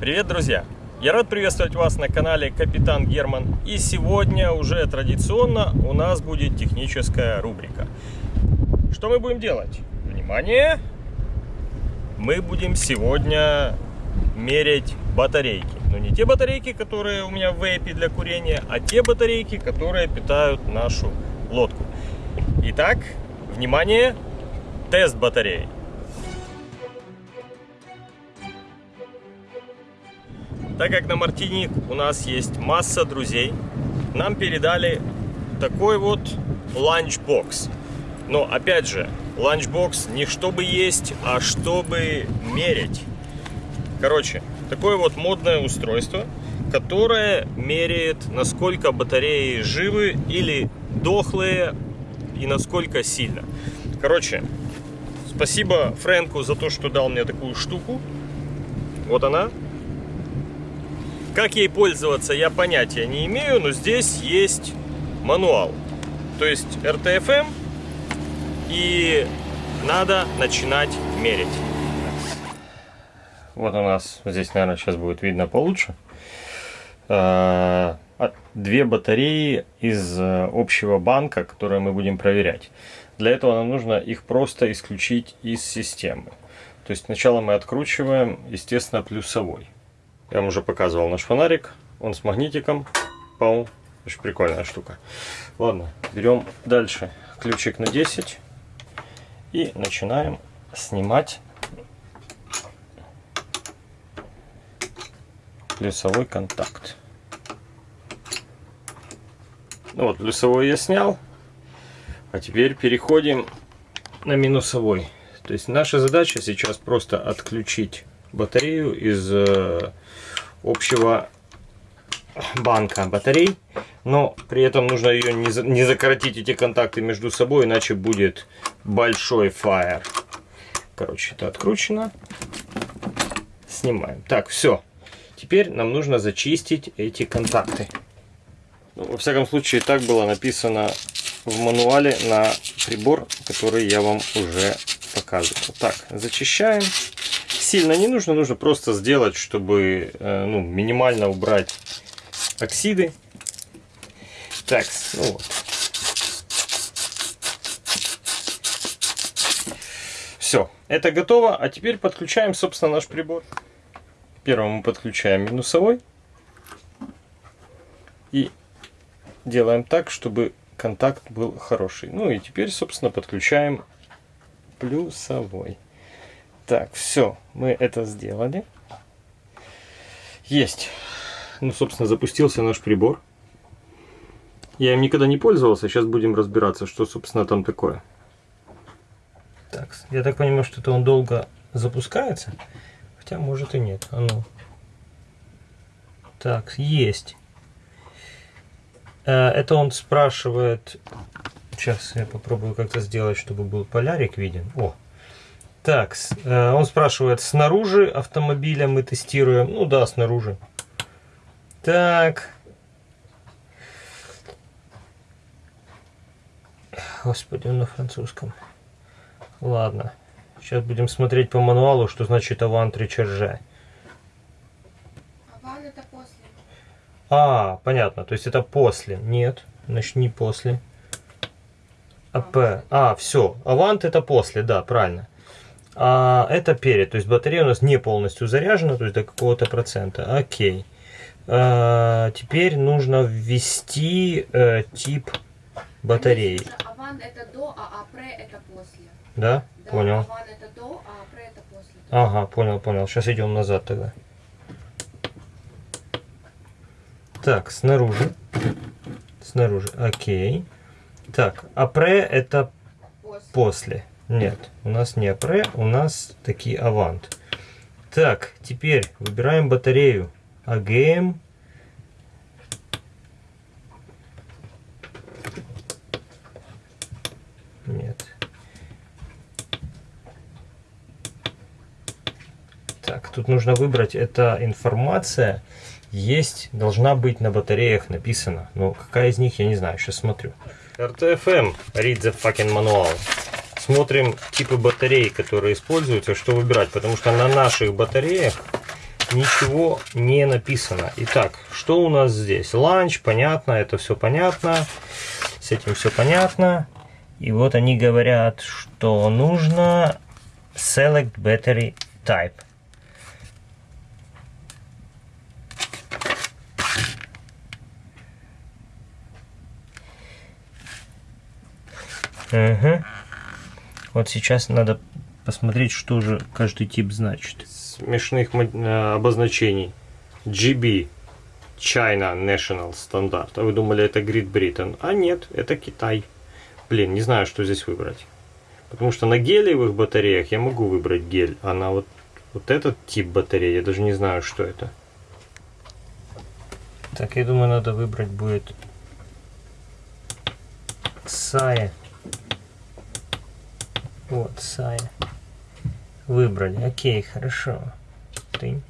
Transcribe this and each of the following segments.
Привет, друзья! Я рад приветствовать вас на канале Капитан Герман. И сегодня уже традиционно у нас будет техническая рубрика. Что мы будем делать? Внимание! Мы будем сегодня мерять батарейки. Но не те батарейки, которые у меня в вейпе для курения, а те батарейки, которые питают нашу лодку. Итак, внимание, тест батареи. Так как на Мартиник у нас есть масса друзей, нам передали такой вот ланчбокс. Но опять же, ланчбокс не чтобы есть, а чтобы мерить. Короче, такое вот модное устройство, которое меряет, насколько батареи живы или дохлые и насколько сильно. Короче, спасибо Фрэнку за то, что дал мне такую штуку. Вот она. Как ей пользоваться, я понятия не имею, но здесь есть мануал. То есть RTFM и надо начинать мерить. Вот у нас, здесь, наверное, сейчас будет видно получше. А, две батареи из э, общего банка, которые мы будем проверять. Для этого нам нужно их просто исключить из системы. То есть сначала мы откручиваем, естественно, плюсовой. Я вам уже показывал наш фонарик. Он с магнитиком. Пау. Очень прикольная штука. Ладно, берем дальше ключик на 10. И начинаем снимать плюсовой контакт. Ну вот, плюсовой я снял. А теперь переходим на минусовой. То есть наша задача сейчас просто отключить батарею из э, общего банка батарей. Но при этом нужно ее не, не закоротить эти контакты между собой, иначе будет большой фаер. Короче, это откручено. Снимаем. Так, все. Теперь нам нужно зачистить эти контакты. Ну, во всяком случае, так было написано в мануале на прибор, который я вам уже показывал. Так, зачищаем сильно не нужно, нужно просто сделать, чтобы э, ну, минимально убрать оксиды. Так, ну вот. Все, это готово. А теперь подключаем, собственно, наш прибор. Первым мы подключаем минусовой. И делаем так, чтобы контакт был хороший. Ну и теперь, собственно, подключаем плюсовой. Так, все, мы это сделали. Есть. Ну, собственно, запустился наш прибор. Я им никогда не пользовался, сейчас будем разбираться, что, собственно, там такое. Так, я так понимаю, что это он долго запускается. Хотя, может и нет. А ну. Так, есть. Э, это он спрашивает... Сейчас я попробую как-то сделать, чтобы был полярик виден. О, так, э, он спрашивает, снаружи автомобиля мы тестируем. Ну да, снаружи. Так. Господи, он на французском. Ладно. Сейчас будем смотреть по мануалу, что значит авант речарже. Аван это после. А, понятно. То есть это после. Нет, значит не после. АП. А, все. Авант это после, да, правильно. А это перед, то есть батарея у нас не полностью заряжена, то есть до какого-то процента. Окей. А, теперь нужно ввести э, тип батареи. Аван это до, а апре это после. Да? Да, Понял. Аван это до, а апре это после. Ага, понял, понял. Сейчас идем назад тогда. Так, снаружи. Снаружи. Окей. Так, апре это После. после. Нет, у нас не апре, у нас такие авант. Так, теперь выбираем батарею. АГМ. Нет. Так, тут нужно выбрать, эта информация есть, должна быть на батареях написана. Но какая из них, я не знаю, сейчас смотрю. RTFM, read the fucking manual смотрим типы батарей, которые используются, что выбирать. Потому что на наших батареях ничего не написано. Итак, что у нас здесь? Ланч, понятно, это все понятно. С этим все понятно. И вот они говорят, что нужно select battery type. Угу. Вот сейчас надо посмотреть, что же каждый тип значит. Смешных э, обозначений. GB. China National Standard. А вы думали, это Great Britain? А нет, это Китай. Блин, не знаю, что здесь выбрать. Потому что на гелиевых батареях я могу выбрать гель, а на вот, вот этот тип батареи я даже не знаю, что это. Так, я думаю, надо выбрать будет Сая. Вот, Сая. Выбрали. Окей, хорошо. Ты.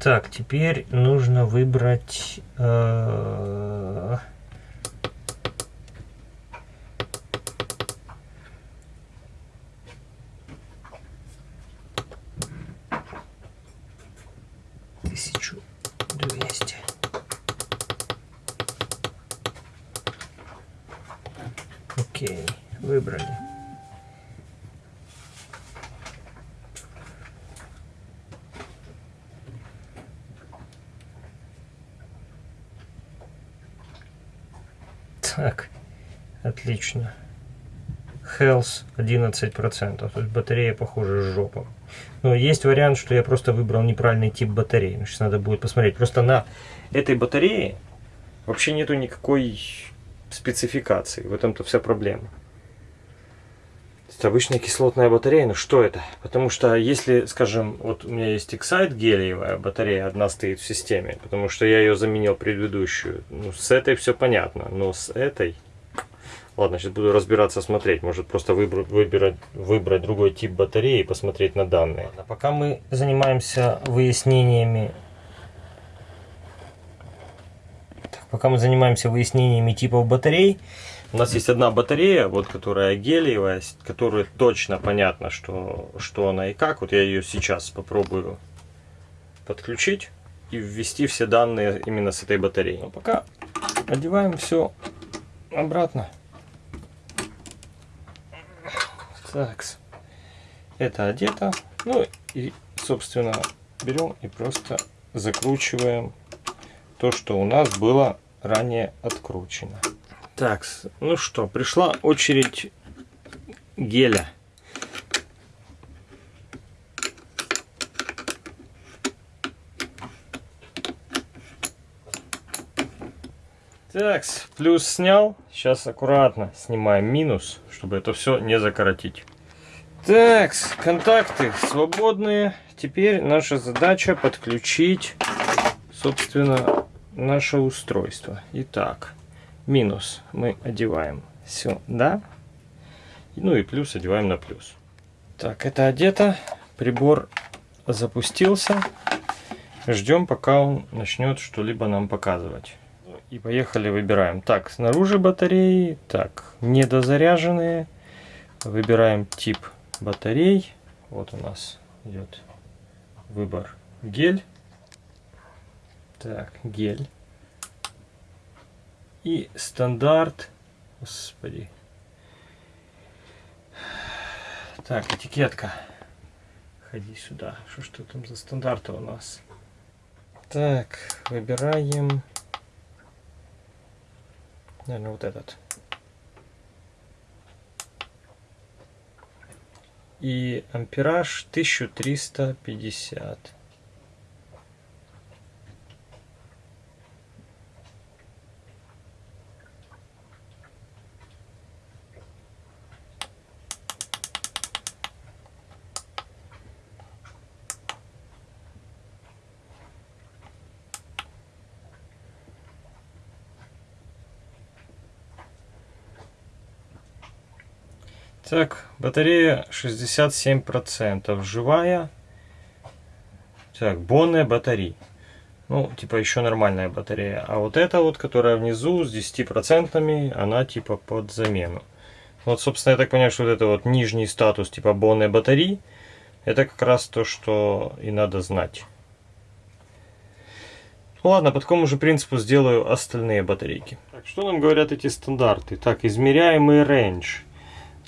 Так, теперь нужно выбрать... Э Тысячу двести. Окей, выбрали. Так, отлично. Health 11%, то есть батарея похожа с жопом. Но есть вариант, что я просто выбрал неправильный тип батареи. Сейчас надо будет посмотреть. Просто на этой батарее вообще нету никакой спецификации. В этом-то вся проблема. Это обычная кислотная батарея, но что это? Потому что если, скажем, вот у меня есть Excite гелиевая батарея, одна стоит в системе, потому что я ее заменил предыдущую. Ну, с этой все понятно, но с этой... Ладно, сейчас буду разбираться, смотреть. Может просто выбрать, выбирать, выбрать другой тип батареи и посмотреть на данные. Ладно, пока мы занимаемся выяснениями... Так, пока мы занимаемся выяснениями типов батарей, у нас есть одна батарея, вот которая гелиевая, которая точно понятно, что, что она и как. Вот я ее сейчас попробую подключить и ввести все данные именно с этой батареи. Но пока одеваем все обратно. Так, это одето. Ну и, собственно, берем и просто закручиваем то, что у нас было ранее откручено. Так, ну что, пришла очередь геля. Так, плюс снял. Сейчас аккуратно снимаем минус, чтобы это все не закоротить. Так, контакты свободные. Теперь наша задача подключить, собственно, наше устройство. Итак, минус мы одеваем сюда. Ну и плюс одеваем на плюс. Так, это одето. Прибор запустился. Ждем, пока он начнет что-либо нам показывать. И поехали, выбираем. Так, снаружи батареи. Так, недозаряженные. Выбираем тип батарей. Вот у нас идет выбор гель. Так, гель и стандарт. Господи. Так, этикетка. Ходи сюда. Что что там за стандарты у нас? Так, выбираем. Наверное, вот этот. И ампераж 1350. Так, батарея 67%, живая. Так, бонная батарея. Ну, типа еще нормальная батарея. А вот эта вот, которая внизу с 10%, она типа под замену. Вот, собственно, я так понимаю, что вот это вот нижний статус типа бонной батареи. Это как раз то, что и надо знать. Ну ладно, по такому же принципу сделаю остальные батарейки. Так, что нам говорят эти стандарты? Так, измеряемый range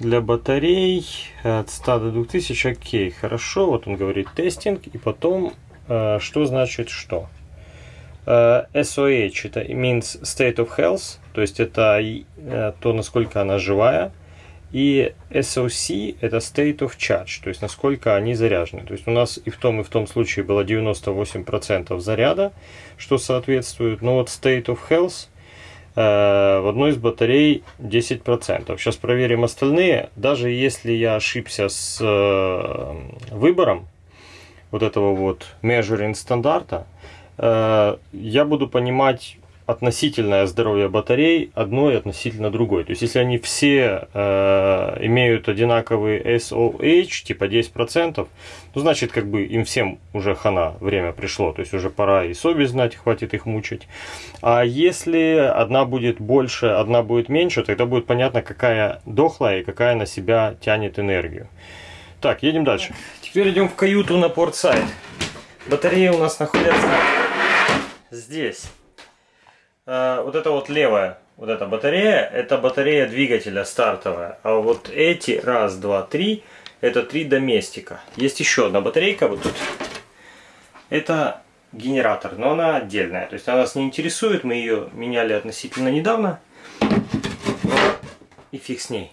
для батарей от 100 до 2000, окей, хорошо, вот он говорит тестинг, и потом, э, что значит что? Э, SOH, это means state of health, то есть это э, то, насколько она живая, и SOC это state of charge, то есть насколько они заряжены. То есть у нас и в том, и в том случае было 98% заряда, что соответствует. Но вот state of health э, в одной из батарей 10%. Сейчас проверим остальные. Даже если я ошибся с э, выбором вот этого вот measuring стандарта, э, я буду понимать относительное здоровье батарей одной относительно другой. То есть, если они все э, имеют одинаковый SOH, типа 10%, ну, значит, как бы им всем уже хана, время пришло. То есть, уже пора и совесть знать, хватит их мучить. А если одна будет больше, одна будет меньше, тогда будет понятно, какая дохлая и какая на себя тянет энергию. Так, едем дальше. Теперь идем в каюту на портсайд. Батареи у нас находятся здесь. Э, вот это вот левая, вот эта батарея, это батарея двигателя стартовая. А вот эти, раз, два, три, это три доместика. Есть еще одна батарейка вот тут. Это генератор, но она отдельная. То есть она нас не интересует, мы ее меняли относительно недавно. И фиг с ней.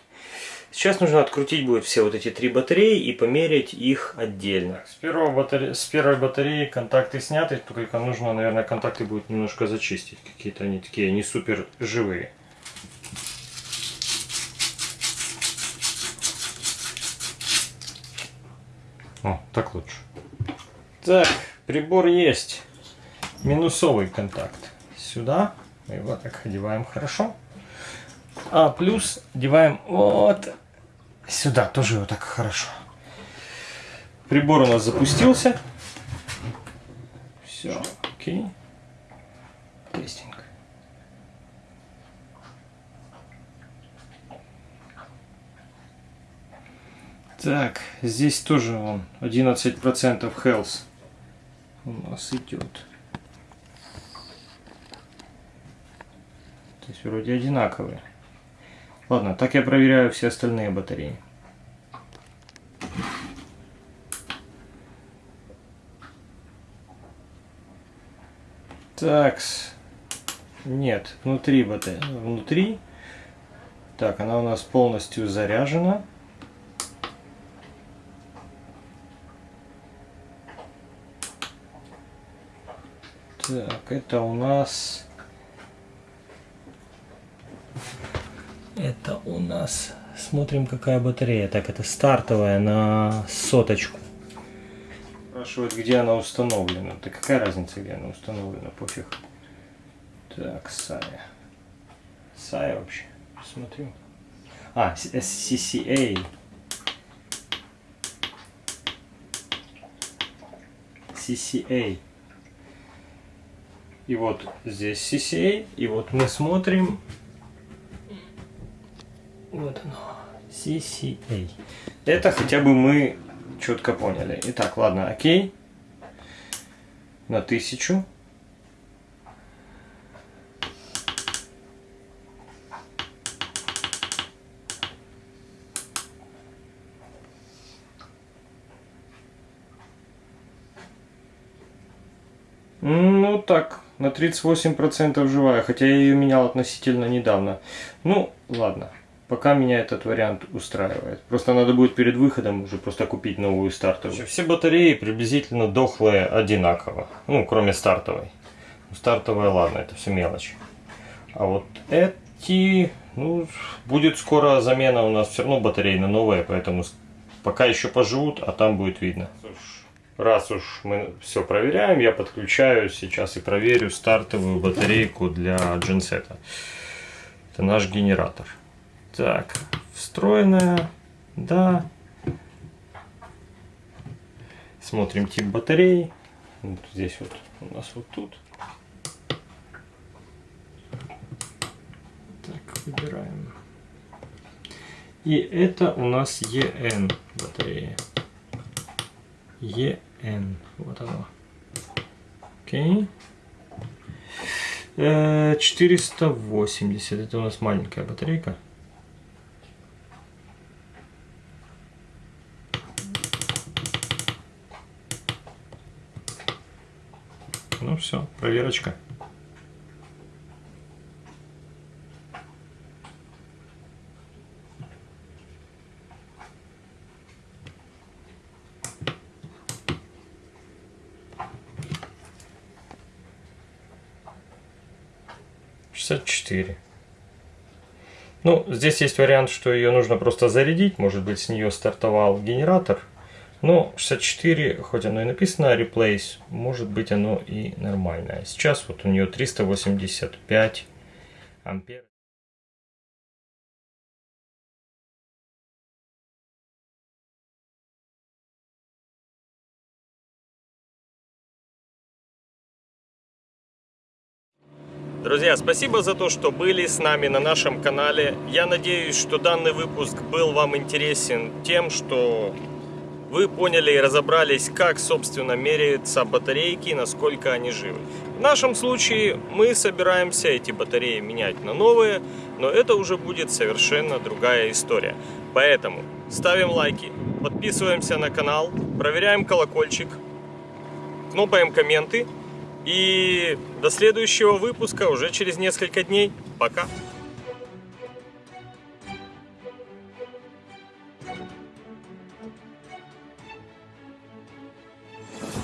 Сейчас нужно открутить будет все вот эти три батареи и померить их отдельно. С, первого батаре... с первой батареи контакты сняты, только нужно, наверное, контакты будет немножко зачистить. Какие-то они такие не супер живые. О, так лучше. Так, прибор есть. Минусовый контакт. Сюда. Мы его так одеваем хорошо. А плюс одеваем вот Сюда тоже его так хорошо. Прибор у нас запустился. Все, окей. Тестинг. Так, здесь тоже он 11% health у нас идет. То есть вроде одинаковые. Ладно, так я проверяю все остальные батареи. Так, нет, внутри батареи, внутри. Так, она у нас полностью заряжена. Так, это у нас Это у нас... Смотрим, какая батарея. Так, это стартовая на соточку. Спрашивают, где она установлена. Да какая разница, где она установлена, пофиг. Так, Сая. Сая вообще. Смотрю. А, CCA. CCA. И вот здесь CCA. И вот мы смотрим вот оно. CCA. Это хотя бы мы четко поняли. Итак, ладно, окей. На тысячу. Ну так, на 38% живая, хотя я ее менял относительно недавно. Ну, ладно. Пока меня этот вариант устраивает. Просто надо будет перед выходом уже просто купить новую стартовую. Все батареи приблизительно дохлые одинаково. Ну, кроме стартовой. Стартовая, ладно, это все мелочь. А вот эти, ну, будет скоро замена у нас все равно батареи на новые, поэтому пока еще поживут, а там будет видно. Раз уж мы все проверяем, я подключаю сейчас и проверю стартовую батарейку для джинсета. Это наш генератор. Так, встроенная, да. Смотрим тип батареи. Вот здесь вот у нас вот тут. Так, выбираем. И это у нас EN батарея. EN. Вот оно. Окей. Э, 480. Это у нас маленькая батарейка. Ну все, проверочка. Шестьдесят четыре. Ну, здесь есть вариант, что ее нужно просто зарядить. Может быть, с нее стартовал генератор. Но 64, хоть оно и написано replace, может быть оно и нормальное. Сейчас вот у нее 385 ампер. Друзья, спасибо за то, что были с нами на нашем канале. Я надеюсь, что данный выпуск был вам интересен тем, что вы поняли и разобрались, как, собственно, меряются батарейки, насколько они живы. В нашем случае мы собираемся эти батареи менять на новые, но это уже будет совершенно другая история. Поэтому ставим лайки, подписываемся на канал, проверяем колокольчик, кнопаем комменты. И до следующего выпуска уже через несколько дней. Пока!